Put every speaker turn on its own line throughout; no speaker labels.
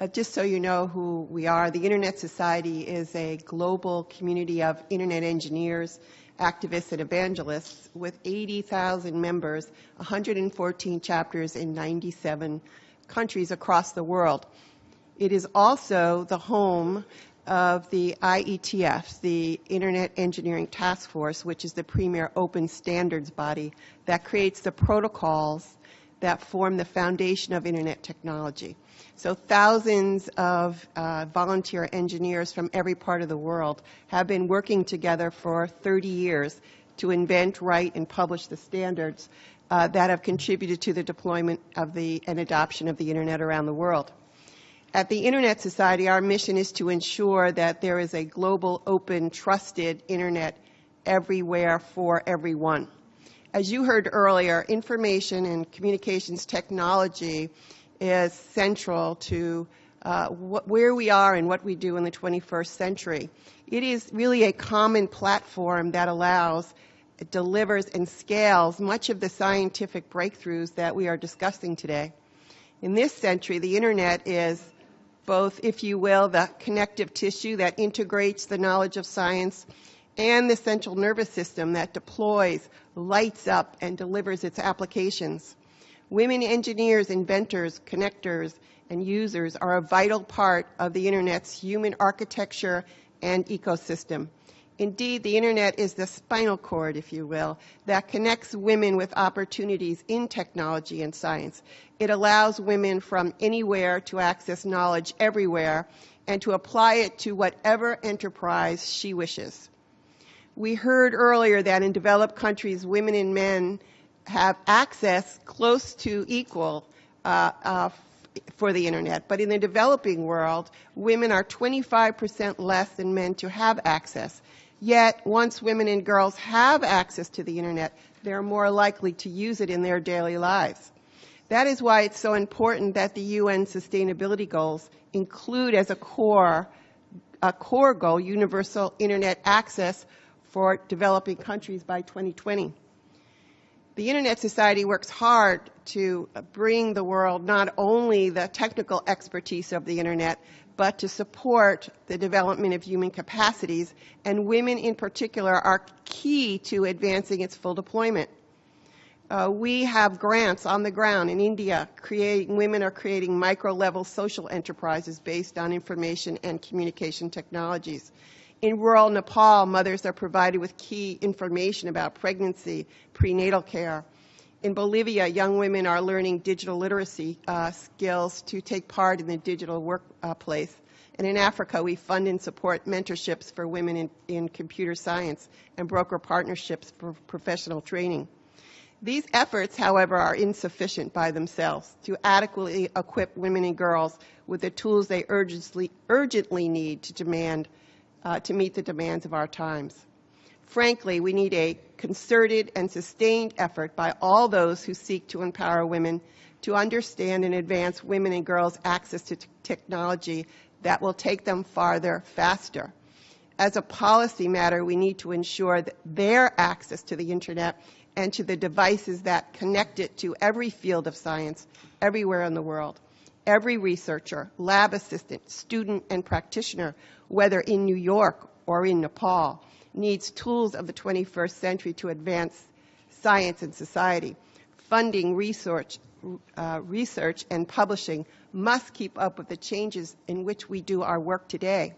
Uh, just so you know who we are, the Internet Society is a global community of Internet engineers, activists, and evangelists with 80,000 members, 114 chapters in 97 countries across the world. It is also the home of the IETF, the Internet Engineering Task Force, which is the premier open standards body that creates the protocols that form the foundation of Internet technology. So thousands of uh, volunteer engineers from every part of the world have been working together for 30 years to invent, write, and publish the standards uh, that have contributed to the deployment of the and adoption of the Internet around the world. At the Internet Society, our mission is to ensure that there is a global, open, trusted Internet everywhere for everyone. As you heard earlier, information and communications technology is central to uh, wh- where we are and what we do in the 21st century. It is really a common platform that allows, delivers, and scales much of the scientific breakthroughs that we are discussing today. In this century, the Internet is both, if you will, the connective tissue that integrates the knowledge of science and the central nervous system that deploys, lights up, and delivers its applications. Women engineers, inventors, connectors, and users are a vital part of the Internet's human architecture and ecosystem. Indeed, the Internet is the spinal cord, if you will, that connects women with opportunities in technology and science. It allows women from anywhere to access knowledge everywhere and to apply it to whatever enterprise she wishes. We heard earlier that in developed countries, women and men have access close to equal uh, uh, for the internet. But in the developing world, women are 25% less than men to have access. Yet, once women and girls have access to the internet, they're more likely to use it in their daily lives. That is why it's so important that the UN sustainability goals include as a core, a core goal, universal internet access for developing countries by 2020. The Internet Society works hard to bring the world not only the technical expertise of the Internet, but to support the development of human capacities, and women in particular are key to advancing its full deployment. Uh, we have grants on the ground in India. Creating, women are creating micro-level social enterprises based on information and communication technologies. In rural Nepal, mothers are provided with key information about pregnancy, prenatal care. In Bolivia, young women are learning digital literacy uh, skills to take part in the digital workplace. And in Africa, we fund and support mentorships for women in, in computer science and broker partnerships for professional training. These efforts, however, are insufficient by themselves to adequately equip women and girls with the tools they urgently, urgently need to demand uh, to meet the demands of our times. Frankly, we need a concerted and sustained effort by all those who seek to empower women to understand and advance women and girls' access to technology that will take them farther faster. As a policy matter, we need to ensure that their access to the internet and to the devices that connect it to every field of science everywhere in the world. Every researcher, lab assistant, student, and practitioner, whether in New York or in Nepal, needs tools of the 21st century to advance science and society. Funding, research, uh, research and publishing must keep up with the changes in which we do our work today.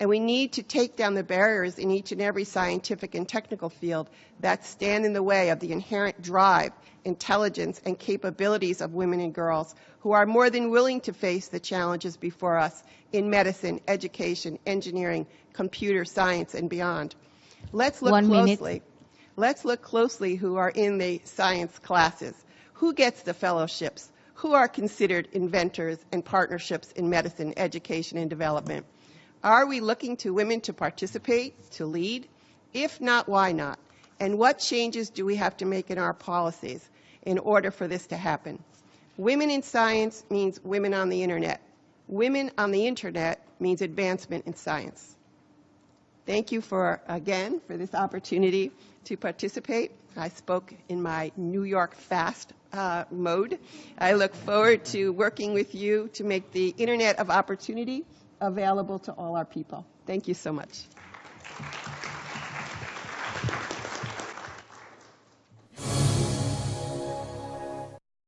And we need to take down the barriers in each and every scientific and technical field that stand in the way of the inherent drive, intelligence, and capabilities of women and girls who are more than willing to face the challenges before us in medicine, education, engineering, computer science, and beyond. Let's look
One
closely.
minute.
Let's look closely who are in the science classes. Who gets the fellowships? Who are considered inventors and partnerships in medicine, education, and development? Are we looking to women to participate, to lead? If not, why not? And what changes do we have to make in our policies in order for this to happen? Women in science means women on the internet. Women on the internet means advancement in science. Thank you for, again, for this opportunity to participate. I spoke in my New York fast uh, mode. I look forward to working with you to make the Internet of Opportunity available to all our people. Thank you so much.